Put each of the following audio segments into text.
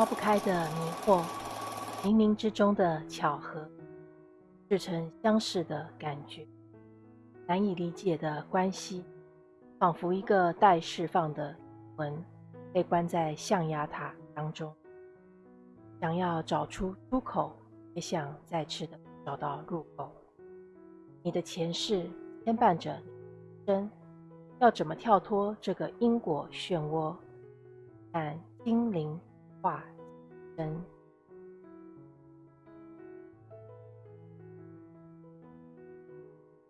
抛不开的迷惑，冥冥之中的巧合，似曾相识的感觉，难以理解的关系，仿佛一个待释放的魂，被关在象牙塔当中，想要找出出口，也想再次的找到入口。你的前世牵绊着你，真要怎么跳脱这个因果漩涡？看精灵化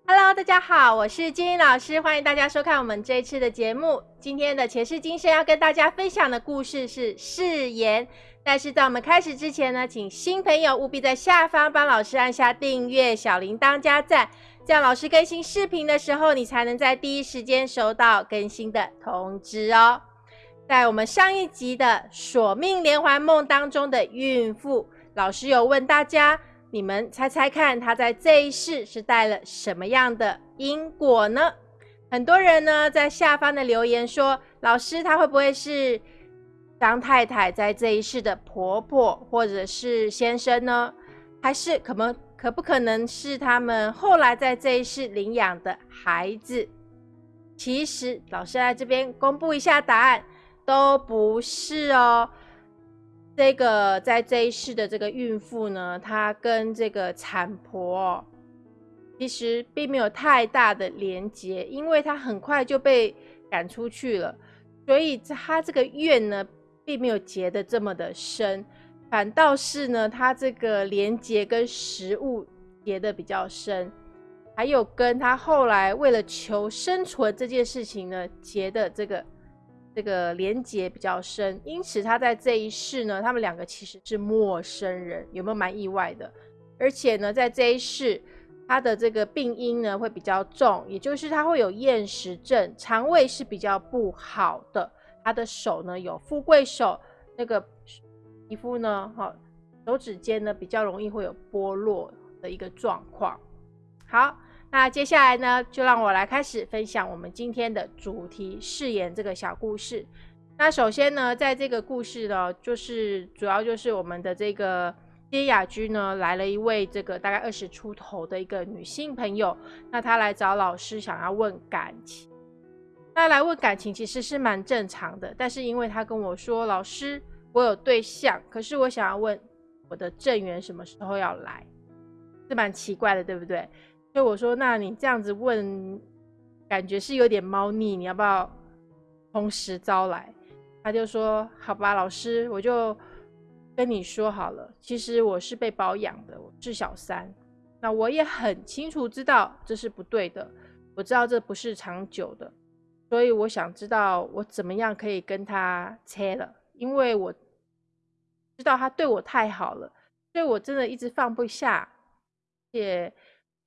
Hello，大家好，我是金英老师，欢迎大家收看我们这一次的节目。今天的前世今生要跟大家分享的故事是誓言。但是在我们开始之前呢，请新朋友务必在下方帮老师按下订阅、小铃铛加赞，这样老师更新视频的时候，你才能在第一时间收到更新的通知哦。在我们上一集的《索命连环梦》当中的孕妇，老师有问大家，你们猜猜看，她在这一世是带了什么样的因果呢？很多人呢在下方的留言说，老师，她会不会是？张太太在这一世的婆婆或者是先生呢，还是可能可不可能是他们后来在这一世领养的孩子？其实老师在这边公布一下答案，都不是哦。这个在这一世的这个孕妇呢，她跟这个产婆其实并没有太大的连结，因为她很快就被赶出去了，所以她这个怨呢。并没有结的这么的深，反倒是呢，他这个连结跟食物结的比较深，还有跟他后来为了求生存这件事情呢结的这个这个连结比较深，因此他在这一世呢，他们两个其实是陌生人，有没有蛮意外的？而且呢，在这一世，他的这个病因呢会比较重，也就是他会有厌食症，肠胃是比较不好的。他的手呢有富贵手，那个皮肤呢，哈，手指尖呢比较容易会有剥落的一个状况。好，那接下来呢，就让我来开始分享我们今天的主题誓言这个小故事。那首先呢，在这个故事呢，就是主要就是我们的这个接雅居呢来了一位这个大概二十出头的一个女性朋友，那她来找老师想要问感情。那来问感情其实是蛮正常的，但是因为她跟我说：“老师，我有对象，可是我想要问我的正缘什么时候要来，是蛮奇怪的，对不对？”所以我说：“那你这样子问，感觉是有点猫腻，你要不要同时招来？”他就说：“好吧，老师，我就跟你说好了，其实我是被包养的，我是小三，那我也很清楚知道这是不对的，我知道这不是长久的。”所以我想知道我怎么样可以跟他切了，因为我知道他对我太好了，所以我真的一直放不下，也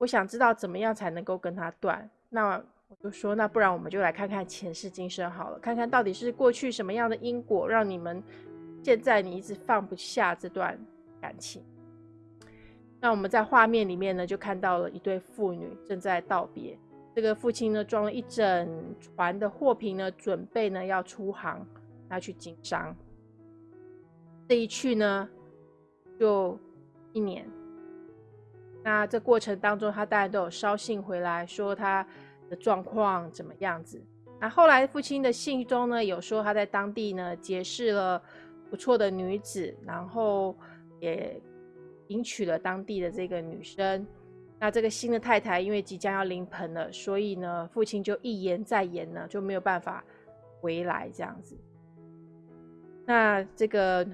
我想知道怎么样才能够跟他断。那我就说，那不然我们就来看看前世今生好了，看看到底是过去什么样的因果，让你们现在你一直放不下这段感情。那我们在画面里面呢，就看到了一对父女正在道别。这个父亲呢，装了一整船的货品呢，准备呢要出航，要去经商。这一去呢，就一年。那这过程当中，他当然都有捎信回来，说他的状况怎么样子。那后来父亲的信中呢，有说他在当地呢结识了不错的女子，然后也迎娶了当地的这个女生。那这个新的太太因为即将要临盆了，所以呢，父亲就一言再言呢，就没有办法回来这样子。那这个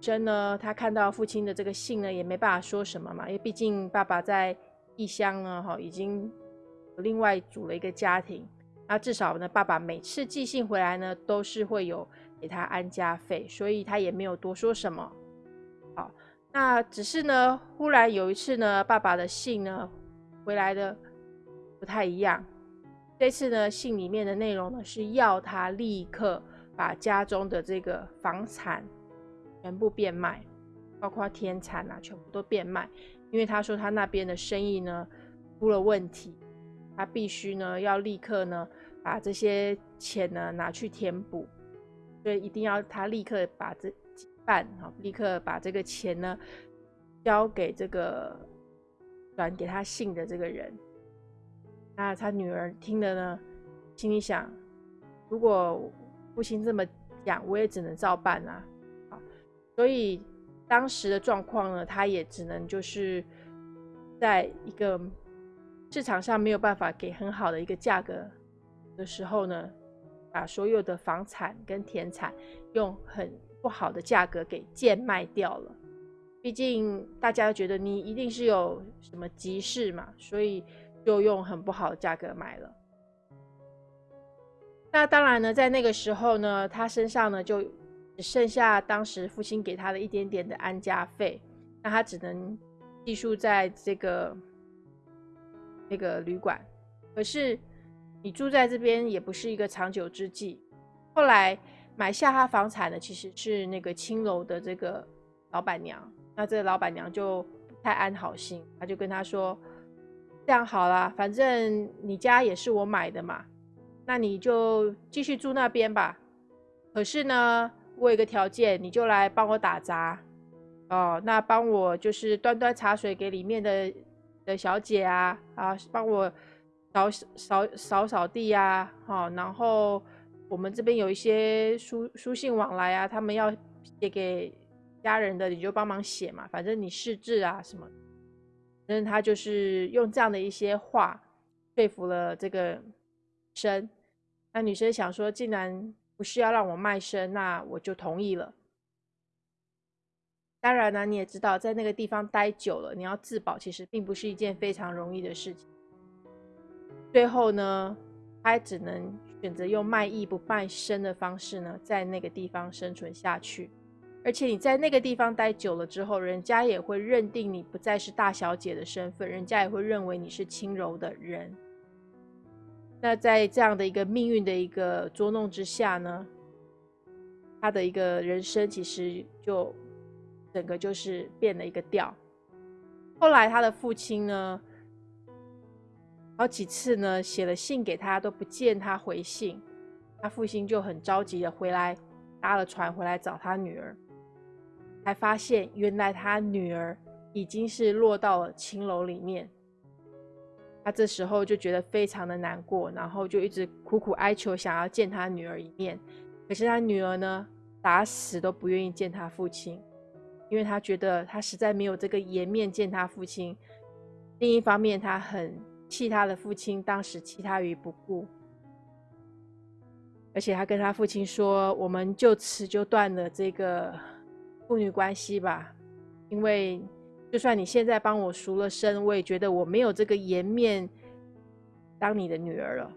真呢，他看到父亲的这个信呢，也没办法说什么嘛，因为毕竟爸爸在异乡呢，哈，已经另外组了一个家庭。那至少呢，爸爸每次寄信回来呢，都是会有给他安家费，所以他也没有多说什么。好。那只是呢，忽然有一次呢，爸爸的信呢回来的不太一样。这次呢，信里面的内容呢是要他立刻把家中的这个房产全部变卖，包括田产啊，全部都变卖。因为他说他那边的生意呢出了问题，他必须呢要立刻呢把这些钱呢拿去填补，所以一定要他立刻把这。办，好，立刻把这个钱呢交给这个转给他信的这个人。那他女儿听了呢，心里想：如果父亲这么讲，我也只能照办啊。所以当时的状况呢，他也只能就是在一个市场上没有办法给很好的一个价格的时候呢，把所有的房产跟田产用很不好的价格给贱卖掉了。毕竟大家都觉得你一定是有什么急事嘛，所以。就用很不好的价格买了。那当然呢，在那个时候呢，他身上呢就只剩下当时父亲给他的一点点的安家费，那他只能寄宿在这个那个旅馆。可是你住在这边也不是一个长久之计。后来买下他房产的其实是那个青楼的这个老板娘，那这个老板娘就不太安好心，他就跟他说。这样好啦，反正你家也是我买的嘛，那你就继续住那边吧。可是呢，我有个条件，你就来帮我打杂哦。那帮我就是端端茶水给里面的的小姐啊，啊，帮我扫扫扫扫地呀，好。然后我们这边有一些书书信往来啊，他们要写给家人的，你就帮忙写嘛。反正你识字啊什么。反正他就是用这样的一些话说服了这个女生。那女生想说，既然不是要让我卖身，那我就同意了。当然呢，你也知道，在那个地方待久了，你要自保，其实并不是一件非常容易的事情。最后呢，他只能选择用卖艺不卖身的方式呢，在那个地方生存下去。而且你在那个地方待久了之后，人家也会认定你不再是大小姐的身份，人家也会认为你是轻柔的人。那在这样的一个命运的一个捉弄之下呢，他的一个人生其实就整个就是变了一个调。后来他的父亲呢，好几次呢写了信给他都不见他回信，他父亲就很着急的回来搭了船回来找他女儿。才发现，原来他女儿已经是落到了青楼里面。他这时候就觉得非常的难过，然后就一直苦苦哀求，想要见他女儿一面。可是他女儿呢，打死都不愿意见他父亲，因为他觉得他实在没有这个颜面见他父亲。另一方面，他很气他的父亲当时弃他于不顾，而且他跟他父亲说：“我们就此就断了这个。”父女关系吧，因为就算你现在帮我赎了身，我也觉得我没有这个颜面当你的女儿了。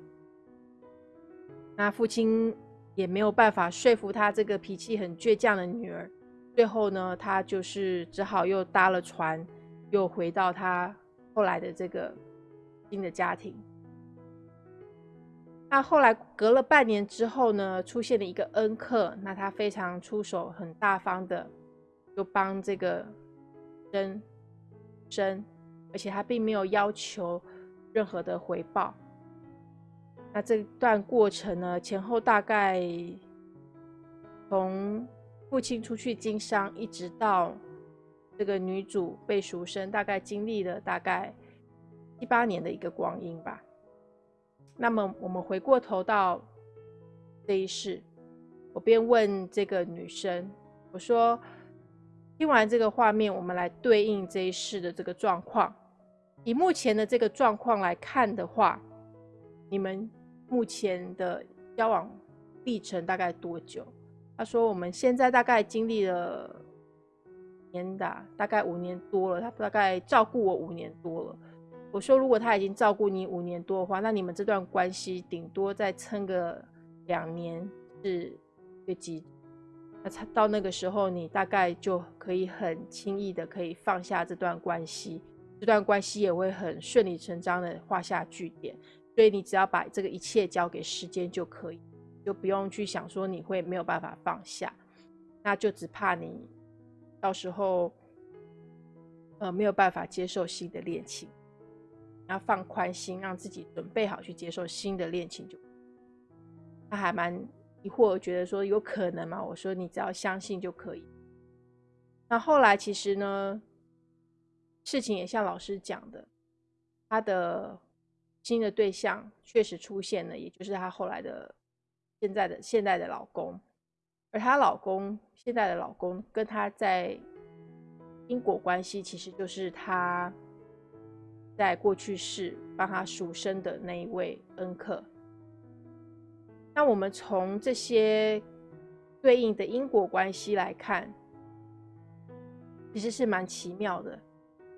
那父亲也没有办法说服他这个脾气很倔强的女儿。最后呢，他就是只好又搭了船，又回到他后来的这个新的家庭。那后来隔了半年之后呢，出现了一个恩客，那他非常出手，很大方的。就帮这个生生，而且他并没有要求任何的回报。那这段过程呢，前后大概从父亲出去经商，一直到这个女主被赎身，大概经历了大概七八年的一个光阴吧。那么我们回过头到这一世，我便问这个女生，我说。听完这个画面，我们来对应这一世的这个状况。以目前的这个状况来看的话，你们目前的交往历程大概多久？他说我们现在大概经历了年的，大概五年多了。他大概照顾我五年多了。我说如果他已经照顾你五年多的话，那你们这段关系顶多再撑个两年是最极。那到那个时候，你大概就可以很轻易的可以放下这段关系，这段关系也会很顺理成章的画下句点。所以你只要把这个一切交给时间就可以，就不用去想说你会没有办法放下，那就只怕你到时候呃没有办法接受新的恋情，要放宽心，让自己准备好去接受新的恋情就，那还蛮。疑惑，觉得说有可能吗？我说你只要相信就可以。那后来其实呢，事情也像老师讲的，他的新的对象确实出现了，也就是他后来的现在的现在的老公，而她老公现在的老公跟她在因果关系，其实就是她在过去世帮她赎身的那一位恩客。那我们从这些对应的因果关系来看。其实是蛮奇妙的，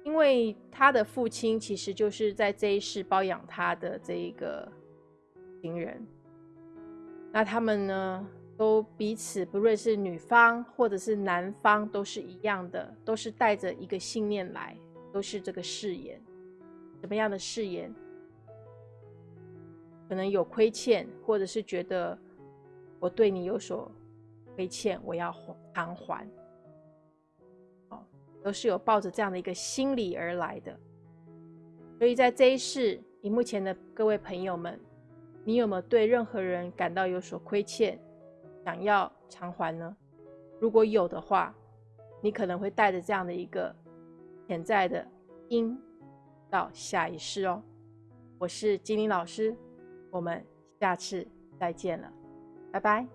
因为他的父亲其实就是在这一世包养他的这一个情人。那他们呢，都彼此不论是女方或者是男方，都是一样的，都是带着一个信念来，都是这个誓言。什么样的誓言？可能有亏欠，或者是觉得我对你有所亏欠，我要偿还。哦都是有抱着这样的一个心理而来的，所以在这一世，荧幕前的各位朋友们，你有没有对任何人感到有所亏欠，想要偿还呢？如果有的话，你可能会带着这样的一个潜在的因到下一世哦。我是金玲老师，我们下次再见了，拜拜。